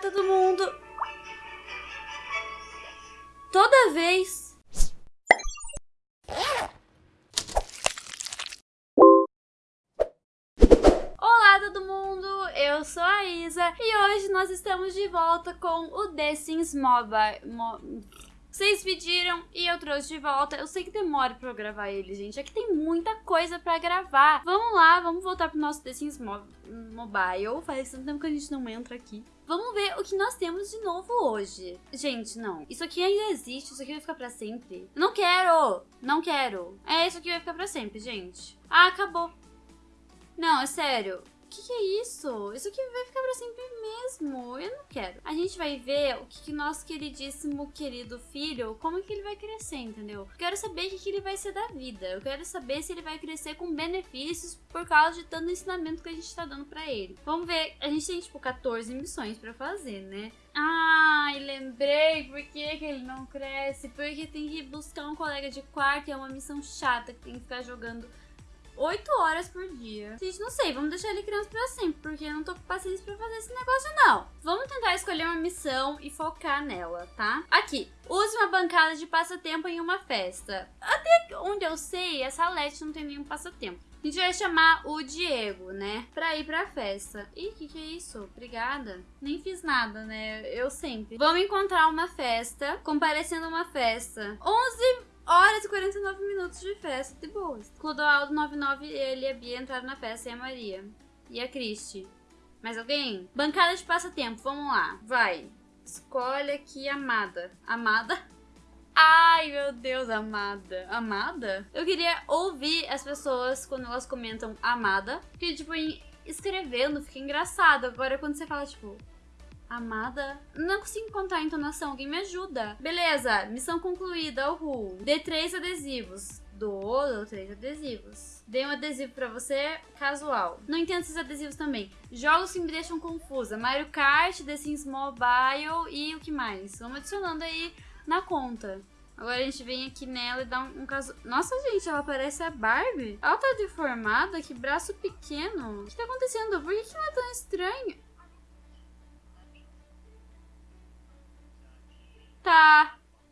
Todo mundo! Toda vez... Olá, todo mundo! Eu sou a Isa e hoje nós estamos de volta com o The Sims Mobile... Mo... Vocês pediram e eu trouxe de volta. Eu sei que demora pra eu gravar ele, gente. É que tem muita coisa pra gravar. Vamos lá, vamos voltar pro nosso The Sims Mo Mobile. Faz tanto tempo que a gente não entra aqui. Vamos ver o que nós temos de novo hoje. Gente, não. Isso aqui ainda existe. Isso aqui vai ficar pra sempre. Não quero. Não quero. É, isso aqui vai ficar pra sempre, gente. Ah, acabou. Não, é sério que, que é isso? Isso aqui vai ficar pra sempre mesmo. Eu não quero. A gente vai ver o que, que nosso queridíssimo, querido filho, como que ele vai crescer, entendeu? Eu quero saber o que, que ele vai ser da vida. Eu quero saber se ele vai crescer com benefícios por causa de tanto ensinamento que a gente tá dando pra ele. Vamos ver. A gente tem, tipo, 14 missões pra fazer, né? Ai, lembrei por que, que ele não cresce. Porque tem que buscar um colega de quarto e é uma missão chata que tem que ficar jogando 8 horas por dia. Gente, não sei, vamos deixar ele criança pra sempre, porque eu não tô com paciência pra fazer esse negócio, não. Vamos tentar escolher uma missão e focar nela, tá? Aqui, use uma bancada de passatempo em uma festa. Até onde eu sei, essa Leti não tem nenhum passatempo. A gente vai chamar o Diego, né? Pra ir pra festa. Ih, o que, que é isso? Obrigada. Nem fiz nada, né? Eu sempre. Vamos encontrar uma festa, comparecendo uma festa. 11 horas e 49 minutos de festa, de boas. Clodoaldo 99, ele e a Bia entraram na festa e a Maria. E a Cristi. Mais alguém? Bancada de passatempo, vamos lá. Vai. Escolhe aqui Amada. Amada? Ai, meu Deus, amada. Amada? Eu queria ouvir as pessoas quando elas comentam amada. Porque, tipo, escrevendo fica engraçado. Agora, quando você fala, tipo, Amada. Não consigo encontrar a entonação, alguém me ajuda. Beleza, missão concluída, uhul. Dê três adesivos. Dou três adesivos. Dei um adesivo pra você, casual. Não entendo esses adesivos também. Jogos que me deixam confusa. Mario Kart, The Sims Mobile e o que mais? Vamos adicionando aí na conta. Agora a gente vem aqui nela e dá um, um caso... Nossa, gente, ela parece a Barbie. Ela tá deformada, que braço pequeno. O que tá acontecendo? Por que, que ela é tão estranha?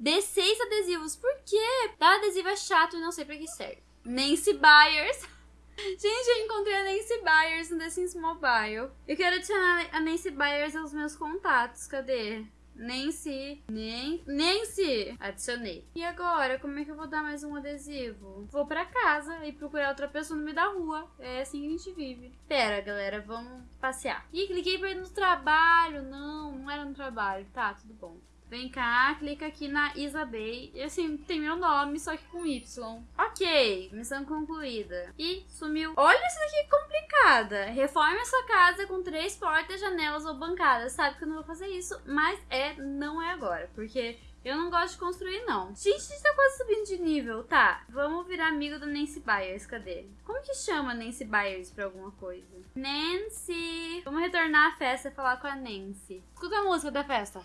Dê seis adesivos. Por quê? Dar adesivo é chato e não sei pra que serve. Nancy Byers. Gente, eu encontrei a Nancy Byers no The Sims Mobile. Eu quero adicionar a Nancy Byers aos meus contatos. Cadê? Nancy. Nem... Nancy! Adicionei. E agora, como é que eu vou dar mais um adesivo? Vou pra casa e procurar outra pessoa no meio da rua. É assim que a gente vive. Pera, galera, vamos passear. Ih, cliquei pra ir no trabalho. Não, não era no trabalho. Tá, tudo bom. Vem cá, clica aqui na Isabel. E assim, tem meu nome, só que com Y. Ok, missão concluída. E sumiu. Olha isso daqui complicada. Reforme a sua casa com três portas, janelas ou bancadas. Sabe que eu não vou fazer isso, mas é, não é agora. Porque eu não gosto de construir, não. Gente, a gente tá quase subindo de nível. Tá, vamos virar amigo da Nancy Byers. Cadê? Como que chama Nancy Byers pra alguma coisa? Nancy! Vamos retornar à festa e falar com a Nancy. Escuta a música da festa.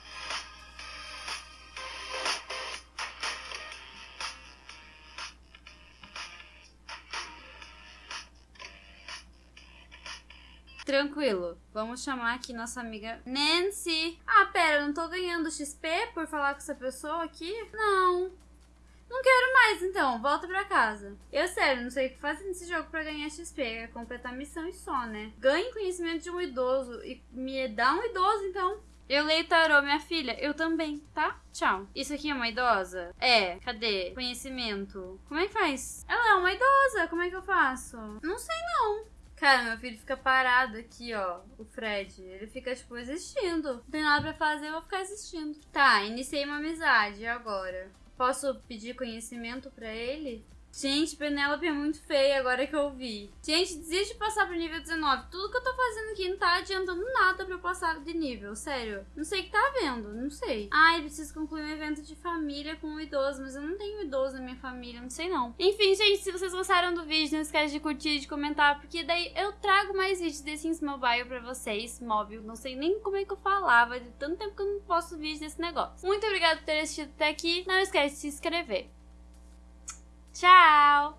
Tranquilo. Vamos chamar aqui nossa amiga Nancy. Ah, pera, não tô ganhando XP por falar com essa pessoa aqui? Não. Não quero mais, então. Volta pra casa. Eu, sério, não sei o que fazer nesse jogo pra ganhar XP. É completar missão e só, né? Ganhe conhecimento de um idoso e me dá um idoso, então. Eu leio tarô, minha filha. Eu também, tá? Tchau. Isso aqui é uma idosa? É. Cadê? Conhecimento. Como é que faz? Ela é uma idosa. Como é que eu faço? Não sei, não. Cara, meu filho fica parado aqui, ó. O Fred. Ele fica, tipo, existindo. Não tem nada pra fazer, eu vou ficar existindo. Tá, iniciei uma amizade. agora? Posso pedir conhecimento pra ele? Gente, Penélope é muito feia agora que eu vi. Gente, desiste de passar pro nível 19. Tudo que eu tô fazendo aqui não tá adiantando nada pra eu passar de nível, sério. Não sei o que tá vendo, não sei. Ai, preciso concluir um evento de família com um idoso, mas eu não tenho idoso na minha família, não sei não. Enfim, gente, se vocês gostaram do vídeo, não esquece de curtir e de comentar, porque daí eu trago mais vídeos desse Sims Mobile pra vocês, móvel. Não sei nem como é que eu falava, de tanto tempo que eu não posto vídeo desse negócio. Muito obrigada por ter assistido até aqui. Não esquece de se inscrever. Tchau!